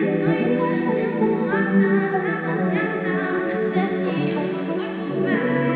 Thank you.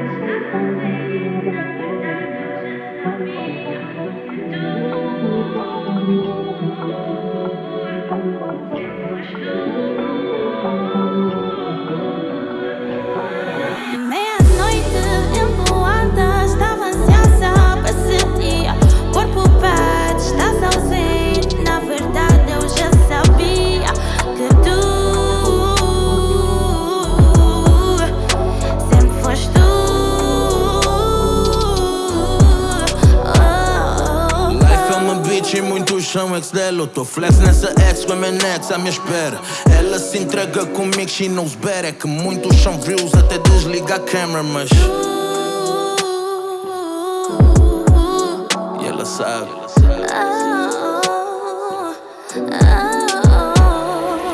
São ex dela tô flex nessa ex com a minha nex à minha espera. Ela se entrega comigo, she knows better. É que muitos são views até desligar a câmera Mas... E ela sabe.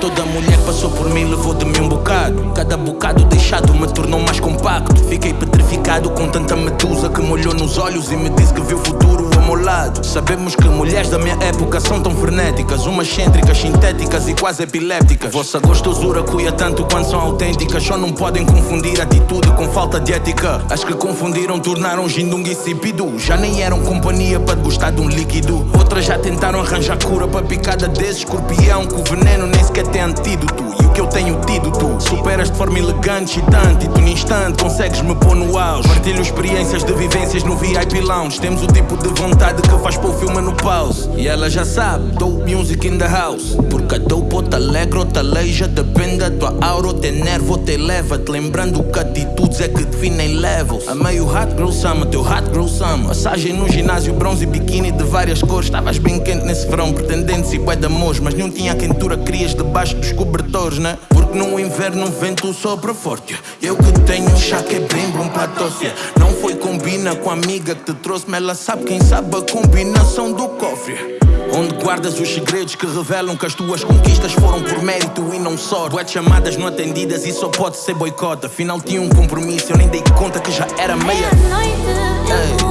Toda mulher passou por mim levou de mim um bocado. Cada bocado deixado me tornou mais compacto. Fiquei petrificado com tanta medusa Que me olhou nos olhos e me disse que viu o futuro lado. Sabemos que mulheres da minha época são tão frenéticas. Umas cêntricas, sintéticas e quase epilépticas. Vossa gostosura cuia tanto quanto são autênticas. Só não podem confundir atitude com falta de ética. As que confundiram tornaram Jindung insípido Já nem eram companhia para gostar de um líquido. Outras já tentaram arranjar cura para picada desse escorpião Que o veneno nem sequer tem antídoto que eu tenho tido tu Superas de forma elegante, excitante E tu no instante consegues me pôr no auge. Partilho experiências de vivências no VIP Lounge. Temos o tipo de vontade que faz pôr o filme no pause. E ela já sabe, dope music in the house. Porque a dope ou te alegra ou te aleija Depende da tua aura ou te nervo ou te eleva-te Lembrando que atitudes é que definem levels. A meio hot girl summer, teu hot girl summer. Massagem no ginásio, bronze e biquíni de várias cores. Estavas bem quente nesse verão, pretendendo-se bué de amores Mas não tinha quentura, querias debaixo dos cobertores, né? Porque no inverno o vento sopra forte. Eu que tenho chá que é bem bom para tosse Não foi combina com a amiga que te trouxe Mas ela sabe quem sabe a combinação do cofre. Onde guardas os segredos que revelam que as tuas conquistas foram por mérito e não só. Boé chamadas não atendidas e só pode ser boicote Afinal tinha um compromisso, eu nem dei conta que já era meia. Meia-noite,